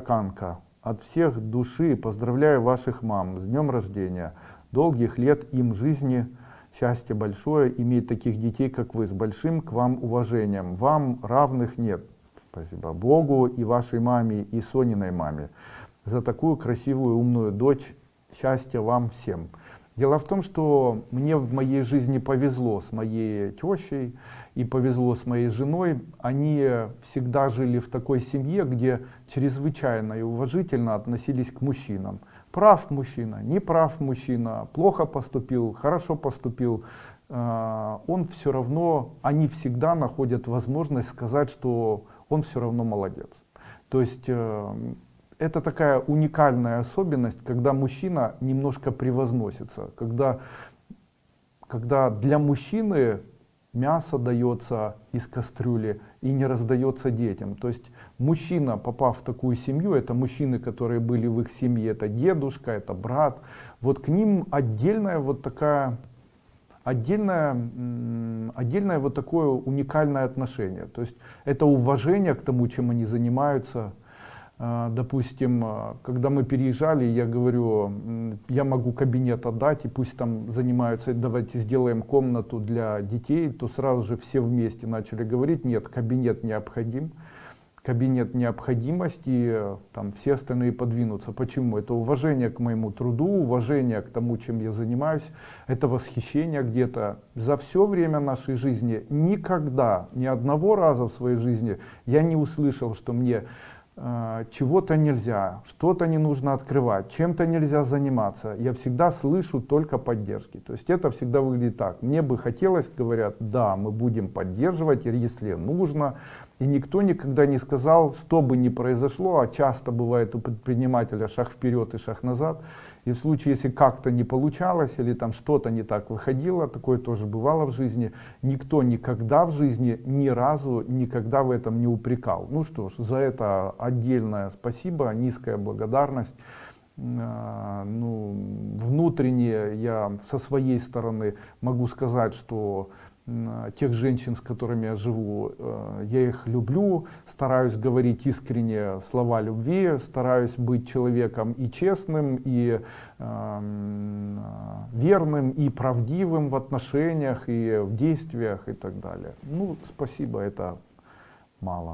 Канка, от всех души поздравляю ваших мам с днем рождения. Долгих лет им жизни, счастья большое, иметь таких детей, как вы, с большим к вам уважением. Вам равных нет. Спасибо Богу и вашей маме, и Сониной маме за такую красивую, умную дочь. Счастья вам всем. Дело в том, что мне в моей жизни повезло с моей тещей и повезло с моей женой. Они всегда жили в такой семье, где чрезвычайно и уважительно относились к мужчинам. Прав мужчина, не прав мужчина, плохо поступил, хорошо поступил. А, он все равно, они всегда находят возможность сказать, что он все равно молодец. То есть э, это такая уникальная особенность, когда мужчина немножко превозносится, когда, когда для мужчины мясо дается из кастрюли и не раздается детям. То есть мужчина, попав в такую семью, это мужчины, которые были в их семье, это дедушка, это брат, вот к ним отдельная вот такая отдельное, отдельное вот такое уникальное отношение. То есть это уважение к тому, чем они занимаются, допустим, а, когда мы переезжали, я говорю, я могу кабинет отдать, и пусть там занимаются, давайте сделаем комнату для детей, то сразу же все вместе начали говорить, нет, кабинет необходим, кабинет необходимость, и там все остальные подвинутся. Почему? Это уважение к моему труду, уважение к тому, чем я занимаюсь, это восхищение где-то. За все время нашей жизни никогда, ни одного раза в своей жизни я не услышал, что мне чего-то нельзя, что-то не нужно открывать, чем-то нельзя заниматься, я всегда слышу только поддержки. То есть это всегда выглядит так. Мне бы хотелось, говорят, да, мы будем поддерживать, если нужно. И никто никогда не сказал, что бы ни произошло, а часто бывает у предпринимателя шаг вперед и шаг назад. И в случае, если как-то не получалось или там что-то не так выходило, такое тоже бывало в жизни, никто никогда в жизни ни разу никогда в этом не упрекал. Ну что ж, за это отдельное спасибо, низкая благодарность. А, ну, внутренне я со своей стороны могу сказать, что тех женщин, с которыми я живу, э, я их люблю, стараюсь говорить искренне слова любви, стараюсь быть человеком и честным, и э, верным, и правдивым в отношениях, и в действиях, и так далее. Ну, спасибо, это мало.